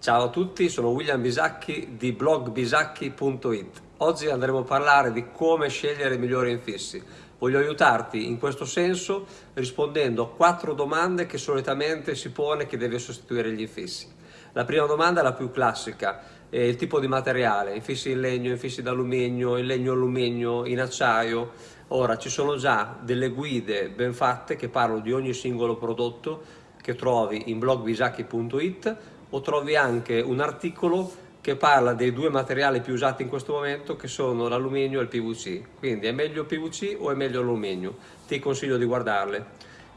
Ciao a tutti, sono William Bisacchi di blogbisacchi.it. Oggi andremo a parlare di come scegliere i migliori infissi. Voglio aiutarti in questo senso rispondendo a quattro domande che solitamente si pone chi deve sostituire gli infissi. La prima domanda è la più classica, è il tipo di materiale, infissi in legno, infissi d'alluminio, in legno alluminio, in acciaio. Ora ci sono già delle guide ben fatte che parlano di ogni singolo prodotto che trovi in blogbisacchi.it o trovi anche un articolo che parla dei due materiali più usati in questo momento che sono l'alluminio e il PVC. Quindi è meglio PVC o è meglio alluminio? Ti consiglio di guardarle.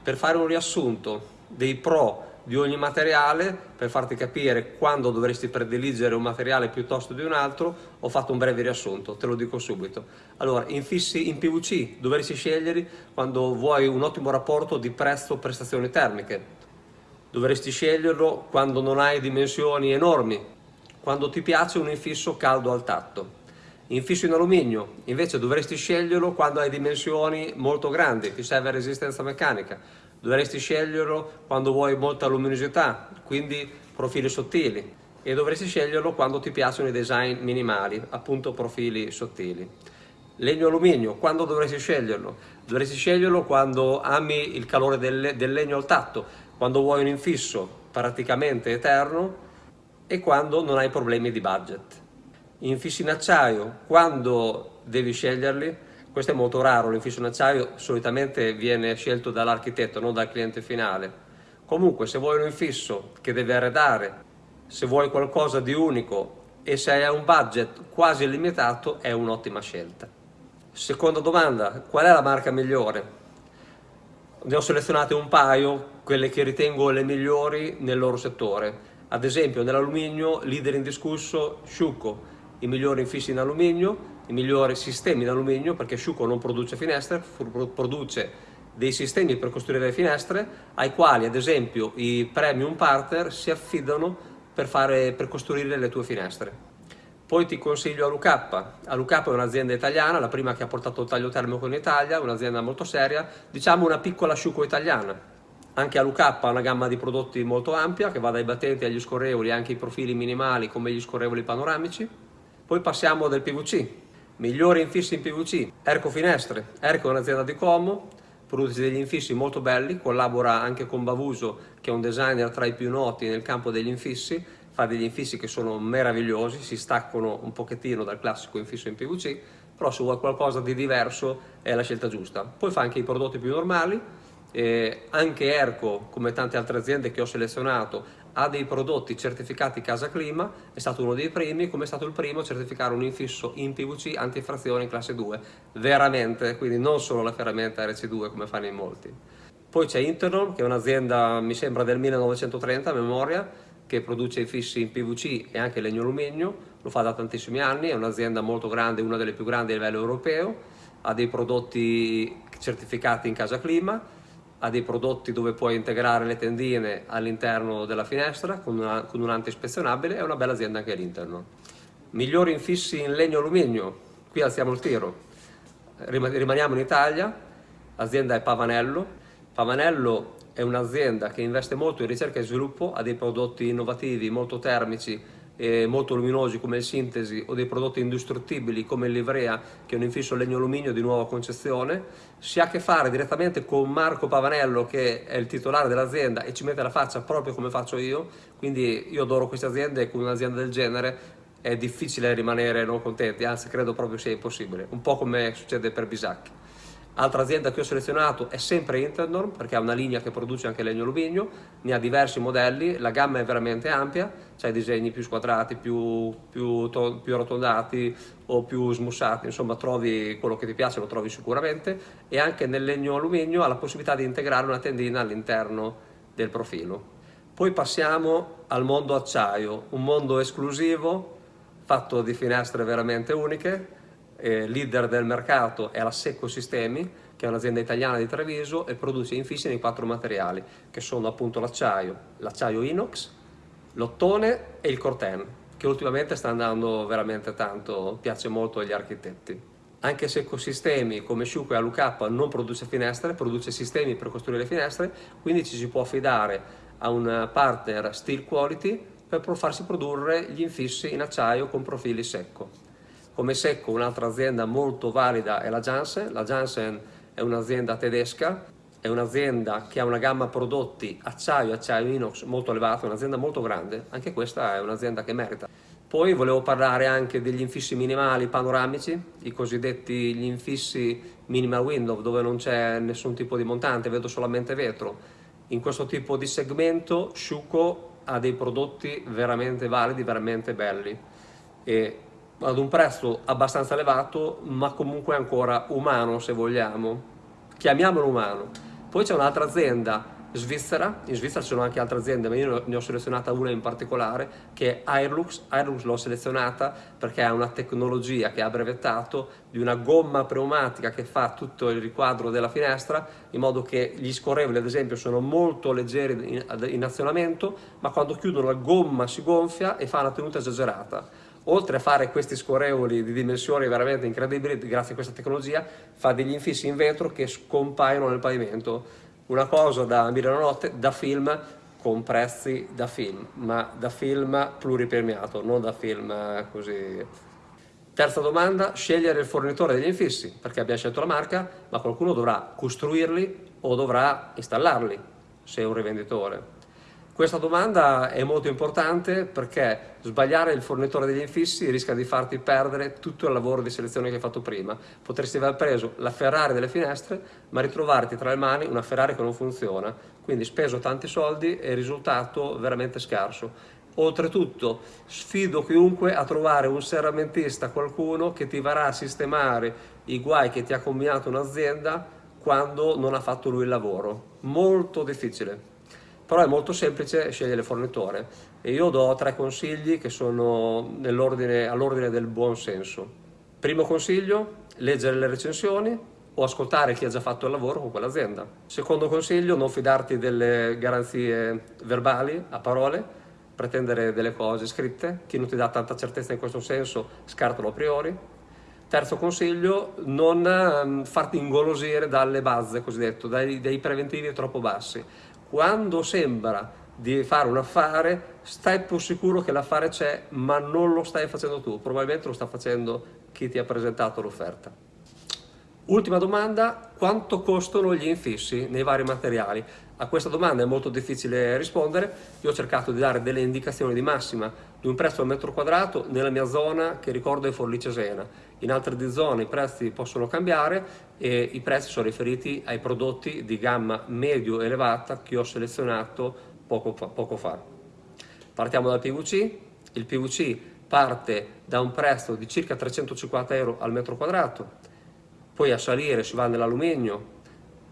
Per fare un riassunto dei pro di ogni materiale, per farti capire quando dovresti prediligere un materiale piuttosto di un altro, ho fatto un breve riassunto, te lo dico subito. Allora, infissi in PVC dovresti scegliere quando vuoi un ottimo rapporto di prezzo-prestazioni termiche, Dovresti sceglierlo quando non hai dimensioni enormi, quando ti piace un infisso caldo al tatto. Infisso in alluminio, invece dovresti sceglierlo quando hai dimensioni molto grandi, ti serve resistenza meccanica. Dovresti sceglierlo quando vuoi molta luminosità, quindi profili sottili. E dovresti sceglierlo quando ti piacciono i design minimali, appunto profili sottili. Legno alluminio, quando dovresti sceglierlo? Dovresti sceglierlo quando ami il calore del, del legno al tatto, quando vuoi un infisso praticamente eterno e quando non hai problemi di budget. Infissi in acciaio, quando devi sceglierli, questo è molto raro, l'infisso in acciaio solitamente viene scelto dall'architetto, non dal cliente finale. Comunque se vuoi un infisso che deve arredare, se vuoi qualcosa di unico e se hai un budget quasi illimitato è un'ottima scelta. Seconda domanda, qual è la marca migliore? Ne ho selezionate un paio, quelle che ritengo le migliori nel loro settore. Ad esempio nell'alluminio, leader indiscusso, Sciuco, i migliori infissi in alluminio, i migliori sistemi in alluminio, perché Sciuco non produce finestre, produce dei sistemi per costruire le finestre, ai quali ad esempio i premium partner si affidano per, fare, per costruire le tue finestre. Poi ti consiglio Alucappa. Alucappa è un'azienda italiana, la prima che ha portato il taglio termico in Italia, un'azienda molto seria, diciamo una piccola asciugo italiana. Anche Alucappa ha una gamma di prodotti molto ampia che va dai battenti agli scorrevoli, anche i profili minimali come gli scorrevoli panoramici. Poi passiamo del PVC. Migliori infissi in PVC. Erco Finestre. Erco è un'azienda di Como, produce degli infissi molto belli, collabora anche con Bavuso che è un designer tra i più noti nel campo degli infissi fa degli infissi che sono meravigliosi, si staccano un pochettino dal classico infisso in PVC, però se vuoi qualcosa di diverso è la scelta giusta. Poi fa anche i prodotti più normali, eh, anche Erco, come tante altre aziende che ho selezionato, ha dei prodotti certificati Casa Clima, è stato uno dei primi, come è stato il primo a certificare un infisso in PVC antifrazione in classe 2, veramente, quindi non solo la ferramenta RC2 come fanno in molti. Poi c'è Internom, che è un'azienda, mi sembra, del 1930 a memoria, che produce fissi in PVC e anche legno alluminio, lo fa da tantissimi anni, è un'azienda molto grande, una delle più grandi a livello europeo, ha dei prodotti certificati in casa clima, ha dei prodotti dove puoi integrare le tendine all'interno della finestra con, una, con un anti-ispezionabile, è una bella azienda anche all'interno. Migliori infissi in legno alluminio, qui alziamo il tiro, rimaniamo in Italia, l'azienda è Pavanello, Pavanello è un'azienda che investe molto in ricerca e sviluppo, ha dei prodotti innovativi molto termici e molto luminosi come il Sintesi o dei prodotti indistruttibili come il Livrea che è un infisso legno alluminio di nuova concezione. Si ha a che fare direttamente con Marco Pavanello che è il titolare dell'azienda e ci mette la faccia proprio come faccio io. Quindi io adoro queste aziende e con un'azienda del genere è difficile rimanere non contenti anzi credo proprio sia impossibile. Un po' come succede per Bisacchi Altra azienda che ho selezionato è sempre Internorm perché ha una linea che produce anche legno alluminio, ne ha diversi modelli, la gamma è veramente ampia, c'è disegni più squadrati, più, più, più arrotondati o più smussati, insomma trovi quello che ti piace, lo trovi sicuramente e anche nel legno alluminio ha la possibilità di integrare una tendina all'interno del profilo. Poi passiamo al mondo acciaio, un mondo esclusivo fatto di finestre veramente uniche, eh, leader del mercato è la Secco Sistemi, che è un'azienda italiana di Treviso e produce infissi nei quattro materiali, che sono appunto l'acciaio, l'acciaio inox, l'ottone e il corten, che ultimamente sta andando veramente tanto, piace molto agli architetti. Anche se ecosistemi come Sciuco e Alucappa non produce finestre, produce sistemi per costruire finestre, quindi ci si può affidare a un partner steel quality per farsi produrre gli infissi in acciaio con profili secco. Come secco un'altra azienda molto valida è la Janssen, la Janssen è un'azienda tedesca, è un'azienda che ha una gamma prodotti acciaio, acciaio inox molto elevata, un'azienda molto grande, anche questa è un'azienda che merita. Poi volevo parlare anche degli infissi minimali panoramici, i cosiddetti gli infissi minimal window dove non c'è nessun tipo di montante, vedo solamente vetro. In questo tipo di segmento Sciuco ha dei prodotti veramente validi, veramente belli e ad un prezzo abbastanza elevato ma comunque ancora umano se vogliamo, chiamiamolo umano. Poi c'è un'altra azienda Svizzera, in Svizzera ci sono anche altre aziende, ma io ne ho selezionata una in particolare che è Airlux. Airlux l'ho selezionata perché ha una tecnologia che ha brevettato di una gomma pneumatica che fa tutto il riquadro della finestra in modo che gli scorrevoli ad esempio sono molto leggeri in, in azionamento ma quando chiudono la gomma si gonfia e fa una tenuta esagerata oltre a fare questi scorrevoli di dimensioni veramente incredibili grazie a questa tecnologia fa degli infissi in vetro che scompaiono nel pavimento una cosa da Milano Notte, da film con prezzi da film, ma da film pluripremiato, non da film eh, così. Terza domanda, scegliere il fornitore degli infissi, perché abbiamo scelto la marca, ma qualcuno dovrà costruirli o dovrà installarli, se è un rivenditore. Questa domanda è molto importante perché sbagliare il fornitore degli infissi rischia di farti perdere tutto il lavoro di selezione che hai fatto prima. Potresti aver preso la Ferrari delle finestre ma ritrovarti tra le mani una Ferrari che non funziona, quindi speso tanti soldi e risultato veramente scarso. Oltretutto sfido chiunque a trovare un serramentista, qualcuno che ti varrà a sistemare i guai che ti ha combinato un'azienda quando non ha fatto lui il lavoro. Molto difficile però è molto semplice scegliere il fornitore e io do tre consigli che sono all'ordine del buon senso. Primo consiglio, leggere le recensioni o ascoltare chi ha già fatto il lavoro con quell'azienda. Secondo consiglio, non fidarti delle garanzie verbali, a parole, pretendere delle cose scritte, chi non ti dà tanta certezza in questo senso scartalo a priori. Terzo consiglio, non ehm, farti ingolosire dalle base, cosiddetto, dai, dai preventivi troppo bassi quando sembra di fare un affare, stai più sicuro che l'affare c'è, ma non lo stai facendo tu, probabilmente lo sta facendo chi ti ha presentato l'offerta. Ultima domanda, quanto costano gli infissi nei vari materiali? A questa domanda è molto difficile rispondere, io ho cercato di dare delle indicazioni di massima di un prezzo al metro quadrato nella mia zona che ricordo è Forlì Cesena. In altre zone i prezzi possono cambiare e i prezzi sono riferiti ai prodotti di gamma medio-elevata che ho selezionato poco poco fa. Partiamo dal PVC, il PVC parte da un prezzo di circa 350 euro al metro quadrato, poi a salire si va nell'alluminio,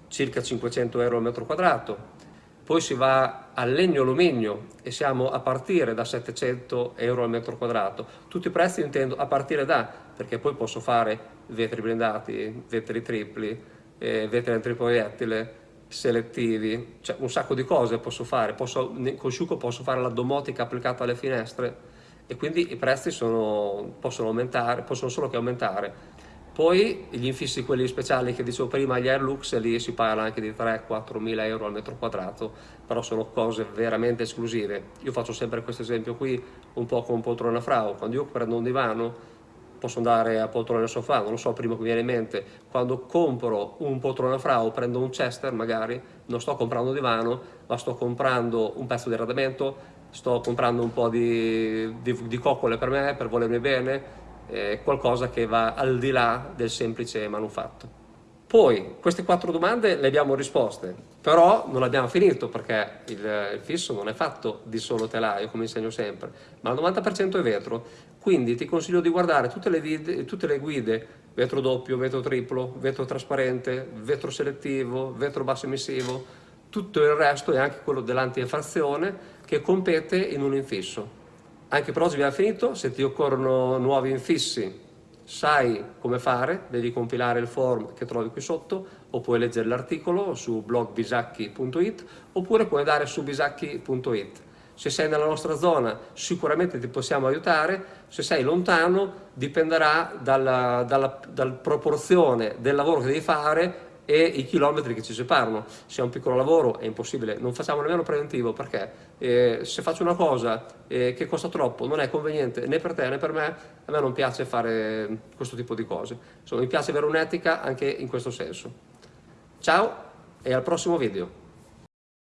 circa 500 euro al metro quadrato, poi si va al legno alluminio e siamo a partire da 700 euro al metro quadrato. Tutti i prezzi intendo a partire da, perché poi posso fare vetri blindati, vetri tripli, eh, vetri antiproiettile, selettivi, cioè un sacco di cose posso fare, posso, con Sciuco posso fare la domotica applicata alle finestre e quindi i prezzi sono, possono, aumentare, possono solo che aumentare. Poi gli infissi quelli speciali che dicevo prima, gli Airlux, lì si parla anche di 3-4 mila euro al metro quadrato, però sono cose veramente esclusive. Io faccio sempre questo esempio qui, un po' con poltrona frau. Quando io prendo un divano, posso andare a poltrona sofà, non lo so, primo che mi viene in mente, quando compro un poltrona frau, prendo un Chester magari, non sto comprando un divano, ma sto comprando un pezzo di arredamento, sto comprando un po' di, di, di coccole per me, per volermi bene, qualcosa che va al di là del semplice manufatto. Poi, queste quattro domande le abbiamo risposte, però non abbiamo finito perché il, il fisso non è fatto di solo telaio, come insegno sempre, ma il 90% è vetro, quindi ti consiglio di guardare tutte le, vid, tutte le guide, vetro doppio, vetro triplo, vetro trasparente, vetro selettivo, vetro basso emissivo, tutto il resto e anche quello dell'anti-infrazione che compete in un infisso. Anche per oggi abbiamo finito, se ti occorrono nuovi infissi sai come fare, devi compilare il form che trovi qui sotto o puoi leggere l'articolo su blogbisacchi.it oppure puoi andare su bisacchi.it. Se sei nella nostra zona sicuramente ti possiamo aiutare, se sei lontano dipenderà dalla, dalla, dalla proporzione del lavoro che devi fare e i chilometri che ci separano. Se è un piccolo lavoro è impossibile, non facciamo nemmeno preventivo perché eh, se faccio una cosa eh, che costa troppo, non è conveniente né per te né per me, a me non piace fare questo tipo di cose. Insomma, mi piace avere un'etica anche in questo senso. Ciao e al prossimo video.